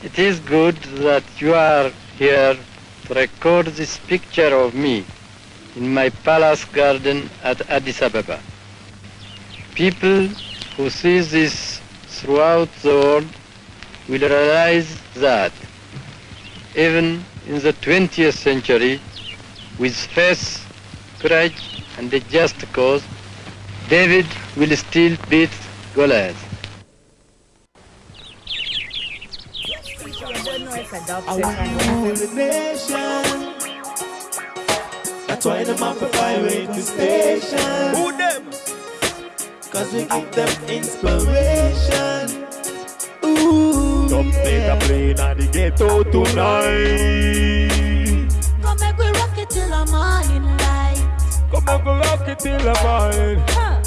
It is good that you are here to record this picture of me in my palace garden at Addis Ababa. People who see this throughout the world will realize that even in the 20th century, with faith, courage, and a just cause, David will still beat Goliath. That's why them have a pirate station. Who them? Cause we give them inspiration. Ooh. Some play the plane and the ghetto tonight. Come make we rock it till the morning light. Come and go rock it till the morning. Huh.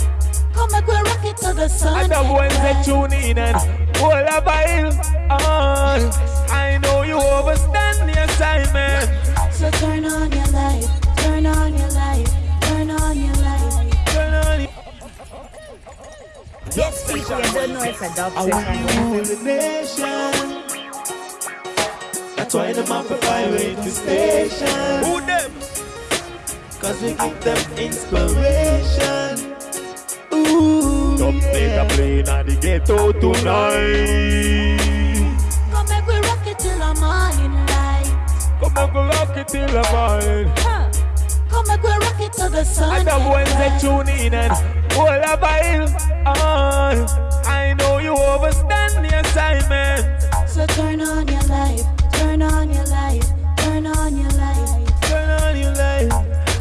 Come make we rock it till the sun. And the ones that tune in and all a vibe on. Ah. Yes, don't know it's a dub I want session. the nation. That's why them have a pirate station. Who them? Cause we give them inspiration. Ooh. Some play the plane and the ghetto tonight. Come make we rock it till the morning light. Come and go rock it till the morning. Huh. Come make we rock it till the sun. And the ones that tune in and all a vibe on. Uh, I know you overstand the assignment. So turn on your light, turn on your light, turn on your light. Turn on your light.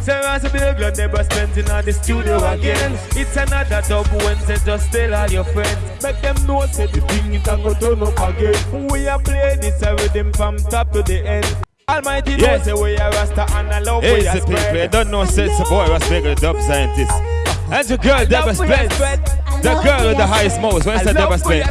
Sarah's a big girl, never spent in the studio again. It's another dub Wednesday, just tell all your friends. Make them know, say the thing it can go turn up again. We are play this rhythm from top to the end. Almighty Yes. knows the way I rasta and I love Hey, way it's I the people. You spread. don't know, say it's a boy was bigger dub scientist. And the girl, Deborah Spence. The girl with the highest most. When I say Deborah Spence.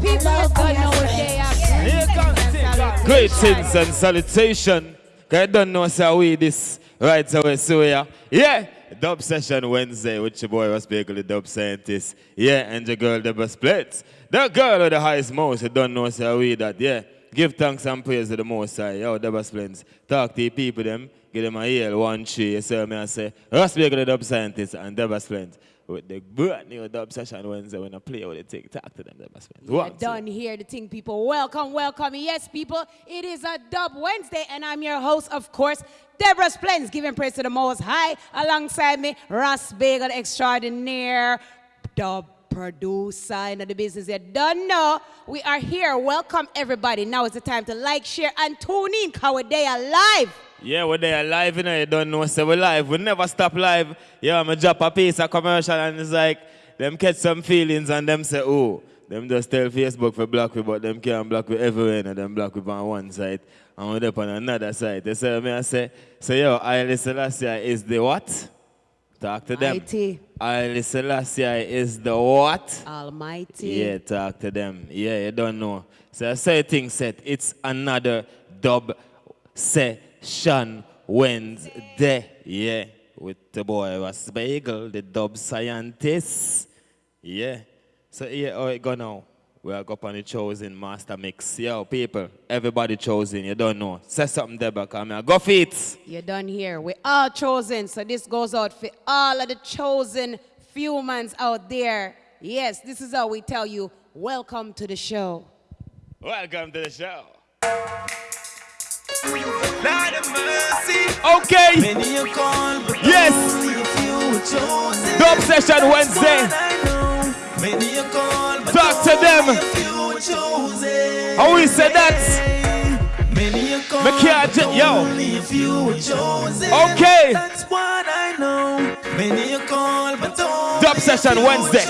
Yes, don't know what they are. Here comes the Greetings and salutation. Cause I don't know say we this right away. So yeah. Yeah. Dub session Wednesday with your boy was bigger the dub scientist. Yeah, and the girl Deborah Spence. The girl with the highest most. You don't know say we that. Yeah. Give thanks and praise to the most high. Yo, Deborah Spence. Talk to the people them. Give them a yell, one tree. You see me I say, Ross Baker the dub scientist and Deborah Spence. With the brand new dub session Wednesday when I play with the tick, talk to them, Deborah Spence. We're done here, the thing people. Welcome, welcome. Yes, people, it is a Dub Wednesday, and I'm your host, of course, Deborah Spence, giving praise to the Most High. Alongside me, Ross Bagel extraordinaire, dub producer in the business. You don't know. We are here. Welcome, everybody. Now is the time to like, share, and tune in, because we're there live. Yeah, we're there live, you know, you don't know, so we're live. We never stop live. Yeah, I'm drop a piece of commercial and it's like, them catch some feelings and them say, oh, them just tell Facebook for block we, but them can't block we everywhere and them block we on one side and we up on another side. They say, me I say, so yo, Haile Selassie is the what? Talk to them. Mighty. Haile Selassie is the what? Almighty. Yeah, talk to them. Yeah, you don't know. So I say thing set. It's another dub session Wednesday. Yeah, with the boy was Bagel, the dub scientist. Yeah. So yeah, how it go now? We are up on the chosen master mix. Yo, people, everybody chosen. You don't know. Say something there, but come here. Go feet. You're done here. We're all chosen. So this goes out for all of the chosen humans out there. Yes, this is how we tell you, welcome to the show. Welcome to the show. Lord of mercy. Okay. Many call, but Yes. only a few chosen. Dub session Wednesday. Oh, How we say that? Many you call, but yo. only a few were chosen. Okay. That's what I know. Many you call, but Dub session Wednesday.